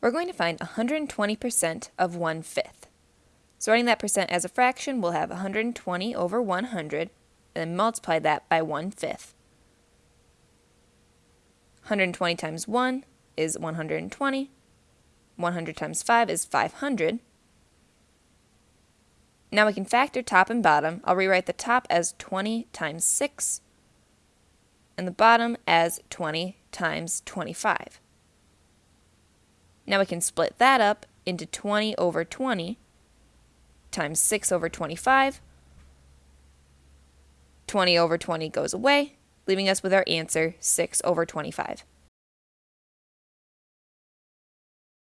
we're going to find 120% of 1 fifth. So writing that percent as a fraction, we'll have 120 over 100, and then multiply that by 1 fifth. 120 times 1 is 120. 100 times 5 is 500. Now we can factor top and bottom. I'll rewrite the top as 20 times 6 and the bottom as 20 times 25. Now we can split that up into 20 over 20 times 6 over 25. 20 over 20 goes away, leaving us with our answer 6 over 25.